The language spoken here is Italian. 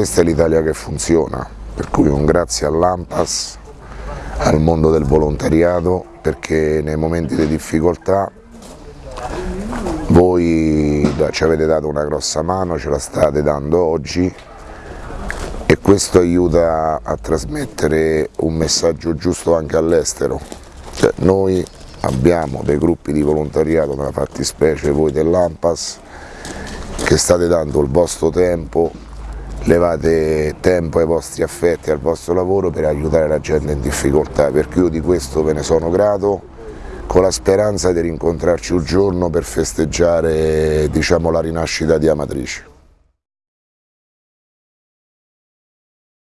questa è l'Italia che funziona, per cui un grazie all'AMPAS, al mondo del volontariato, perché nei momenti di difficoltà voi ci avete dato una grossa mano, ce la state dando oggi e questo aiuta a trasmettere un messaggio giusto anche all'estero. Cioè, noi abbiamo dei gruppi di volontariato, nella fattispecie voi dell'AMPAS, che state dando il vostro tempo, levate tempo ai vostri affetti, al vostro lavoro per aiutare la gente in difficoltà, perché io di questo ve ne sono grato, con la speranza di rincontrarci un giorno per festeggiare diciamo, la rinascita di Amatrice.